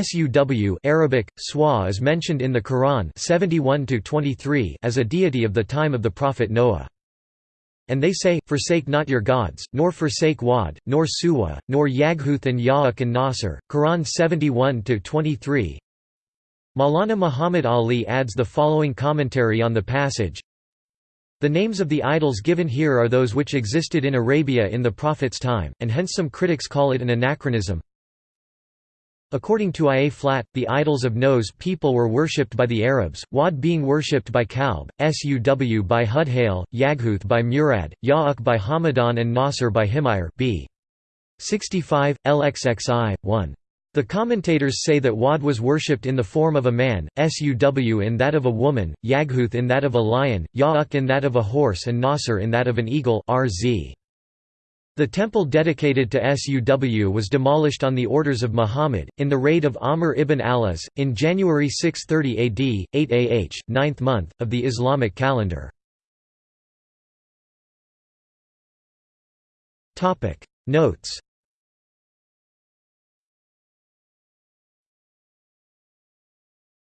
Suw Arabic, Swa is mentioned in the Quran 71 as a deity of the time of the prophet Noah. And they say, Forsake not your gods, nor forsake Wad, nor Suwa, nor Yaghuth and Ya'uk and Nasr. Quran 71-23 Maulana Muhammad Ali adds the following commentary on the passage the names of the idols given here are those which existed in Arabia in the Prophet's time, and hence some critics call it an anachronism. According to Ia Flat, the idols of Noah's people were worshipped by the Arabs, Wad being worshipped by Kalb, Suw by Hudhail, Yaghuth by Murad, Ya'uk by Hamadan and Nasr by Himyar b. 65, LXXI, 1. The commentators say that Wad was worshipped in the form of a man, Suw in that of a woman, Yaghuth in that of a lion, Ya'uk in that of a horse and Nasr in that of an eagle rz. The temple dedicated to Suw was demolished on the orders of Muhammad, in the raid of Amr ibn al-As, in January 630 AD, 8 AH, ninth month, of the Islamic calendar. Notes